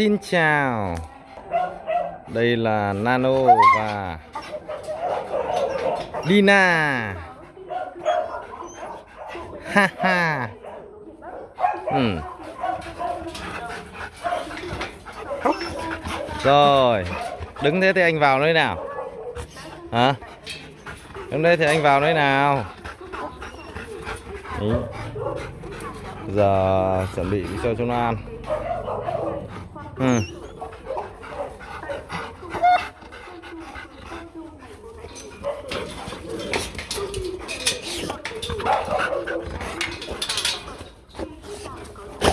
Xin chào. Đây là Nano và Dina Ha ha. Ừ. Rồi, Đứng thế thì anh vào nơi nào? Hả? Đứng đây thì anh vào nơi nào? Ý. Giờ chuẩn bị cho chúng nó ăn Ừ.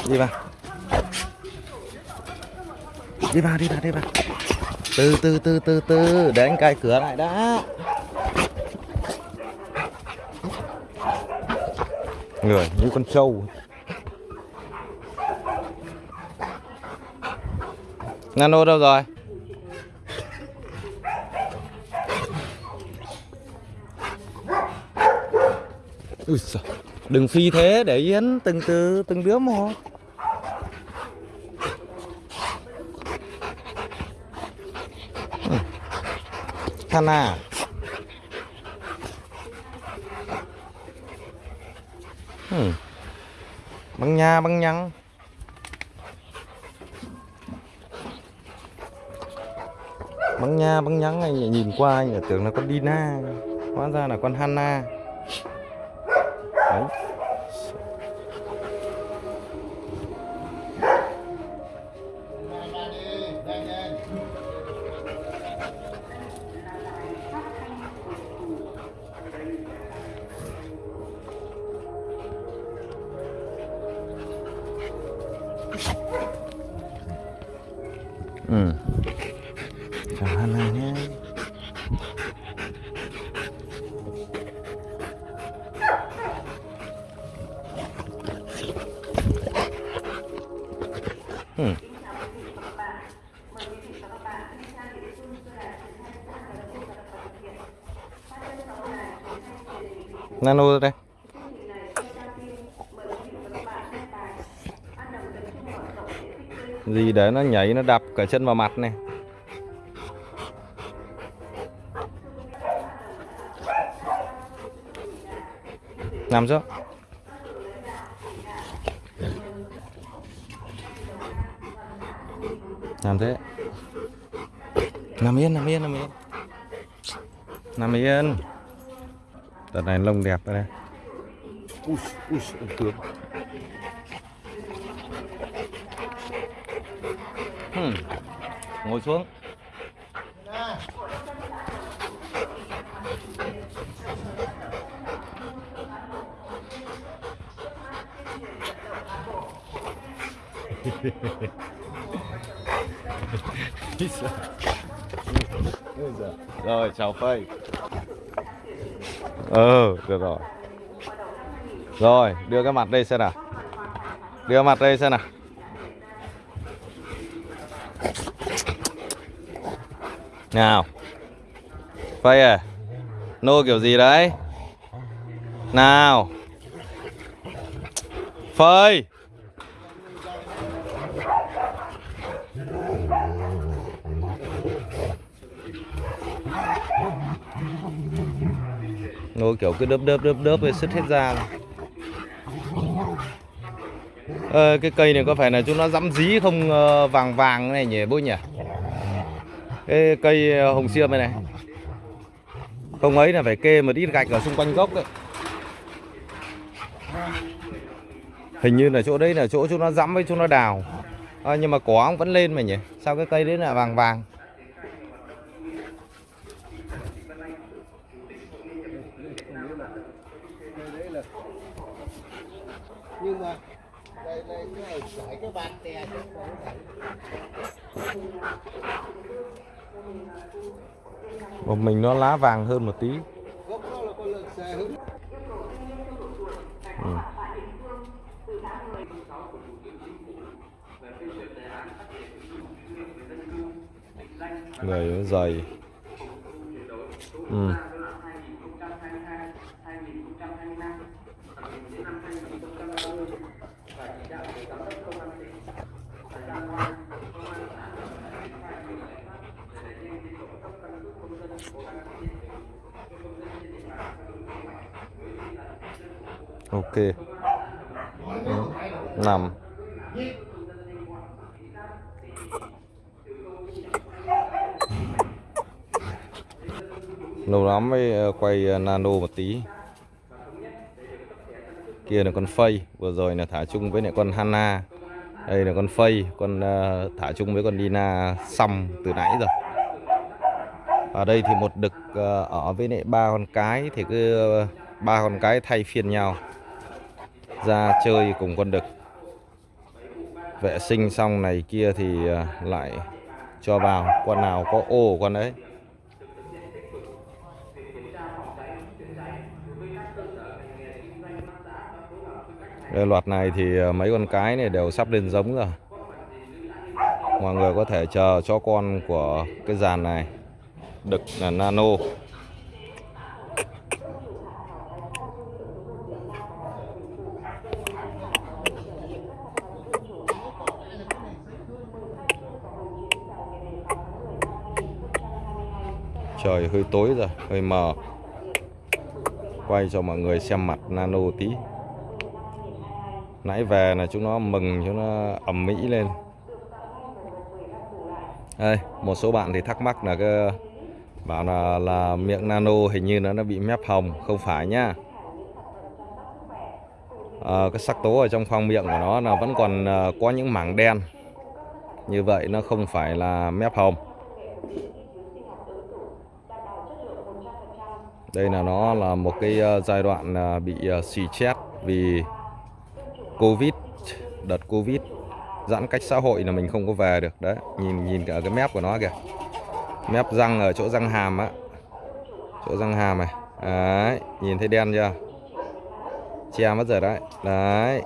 Đi vào. Đi vào, đi vào, đi vào. Từ từ từ từ từ. Để anh cài cửa lại đã Người như con trâu. Nano đâu rồi? Ui giời. Đừng phi thế, để yến từng từ, từng đứa một. Thanh Hana. Ừ. Băng nha, băng nhăng. Băng nha, băng nhắn anh nhìn qua, anh tưởng là con Dina. Hóa ra là con Hanna Nano đây. Gì để nó nhảy, nó đập cả chân vào mặt này. nằm xuống nằm thế nằm yên nằm yên nằm yên nằm yên đợt này lông đẹp đây ui ui ông tướng hmm. ngồi xuống. Rồi chào phây ờ được rồi. Rồi, đưa cái mặt đây xem nào. Đưa mặt đây xem nào. Nào. Phây à nô kiểu gì đấy? Nào. Phơi Nó kiểu cứ đớp đớp đớp đớp rồi sứt hết ra. À, Cái cây này có phải là chúng nó dắm dí không ờ, vàng vàng này nhỉ bố nhỉ? Cái cây ờ, hồng xiêm này này. Không ấy là phải kê một ít gạch ở xung quanh gốc đấy Hình như là chỗ đấy là chỗ chúng nó dắm với chúng nó đào. À, Nhưng mà cỏ vẫn lên mà nhỉ? Sao cái cây đấy là vàng vàng nhưng mà đây đây cái này phải cái bàn tè chứ không phải một mình nó lá vàng hơn một tí ừ. Người dày ừ. Ok. Ừ, nằm. Lâu lắm mới ờ, quay ờ, nano một tí. Kia là con phây. Vừa rồi là thả chung với lại con Hana. Đây là con phây. Con ờ, thả chung với con Dina xong từ nãy rồi. Ở đây thì một đực ở với lại ba con cái thì cứ ba con cái thay phiên nhau ra chơi cùng con đực vệ sinh xong này kia thì à, lại cho vào. Con nào có ô con đấy Đây, loạt này thì à, mấy con cái này đều sắp lên giống rồi. Mọi người có thể chờ cho con của cái dàn này. Đực là nano. Trời hơi tối rồi hơi mờ. Quay cho mọi người xem mặt nano tí. Nãy về là chúng nó mừng chúng nó ẩm mỹ lên. Đây một số bạn thì thắc mắc là cái bảo là là miệng nano hình như nó nó bị mép hồng. Không phải nhá. À, cái sắc tố ở trong khoang miệng của nó là vẫn còn ờ, có những mảng đen. Như vậy nó không phải là mép hồng. Đây là nó là một cái ờ, giai đoạn ờ, bị ờ, xì chết vì Covid đợt Covid giãn cách xã hội là mình không có về được. Đấy nhìn nhìn cả cái mép của nó kìa. Mép răng ở chỗ răng hàm á. Chỗ răng hàm này. Đấy nhìn thấy đen chưa? Che mất rồi đấy. Đấy.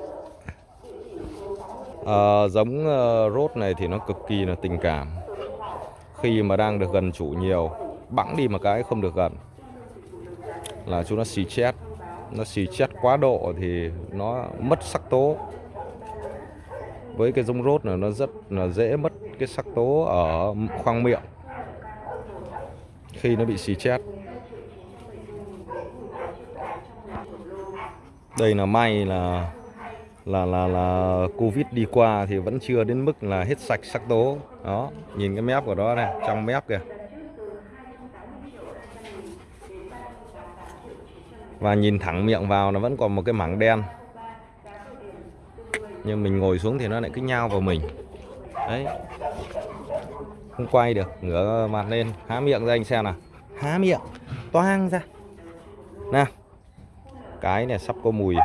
À, giống uh, rốt này thì nó cực kỳ là tình cảm. Khi mà đang được gần chủ nhiều bẵng đi một cái không được gần là chúng nó xì chết. Nó xì chết quá độ thì nó mất sắc tố. Với cái giống rốt này, nó rất là dễ mất cái sắc tố ở khoang miệng khi nó bị xì chết. Đây là may là là là là covid đi qua thì vẫn chưa đến mức là hết sạch sắc tố. Đó, nhìn cái mép của nó này, trong mép kìa. Và nhìn thẳng miệng vào nó vẫn còn một cái mảng đen. Nhưng mình ngồi xuống thì nó lại cứ nhao vào mình. Đấy. Không quay được, ngửa mặt lên, há miệng ra anh xem nào. Há miệng, toang ra. Nào. Cái này sắp có mùi,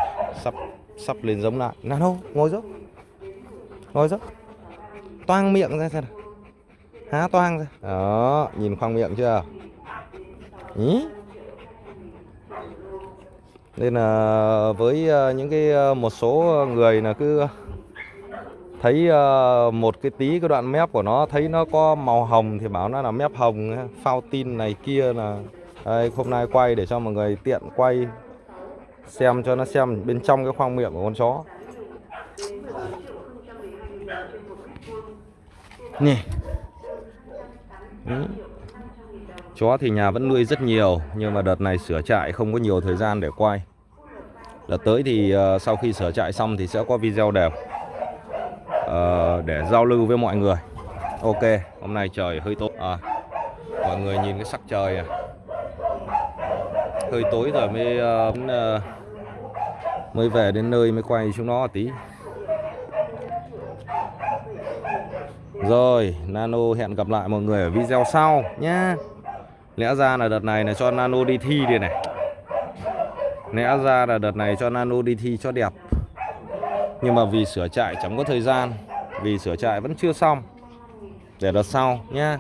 sắp sắp lên giống lại. Nào đâu, ngồi dốc. Ngồi dốc. Toang miệng ra xem nào. Há toang ra. Đó, nhìn khoang miệng chưa? Ý nên là với ờ, những cái ờ, một số người là cứ thấy ờ, một cái tí cái đoạn mép của nó thấy nó có màu hồng thì bảo nó là mép hồng phao tin này kia là đây, hôm nay quay để cho mọi người tiện quay xem cho nó xem bên trong cái khoang miệng của con chó nè Đấy chó thì nhà vẫn nuôi rất nhiều nhưng mà đợt này sửa trại không có nhiều thời gian để quay đợt tới thì uh, sau khi sửa trại xong thì sẽ có video đều uh, ờ, để giao lưu với mọi người ok hôm nay trời hơi tối à, mọi người nhìn cái sắc trời à. hơi tối rồi mới uh, mới về đến nơi mới quay chúng nó tí rồi nano hẹn gặp lại mọi người ở video sau nhé lẽ ra là đợt này là cho nano đi thi đi này. Lẽ ra là đợt này cho nano đi thi cho đẹp. Nhưng mà vì sửa trại chẳng có thời gian, vì sửa trại vẫn chưa xong. Để đợt sau nhá.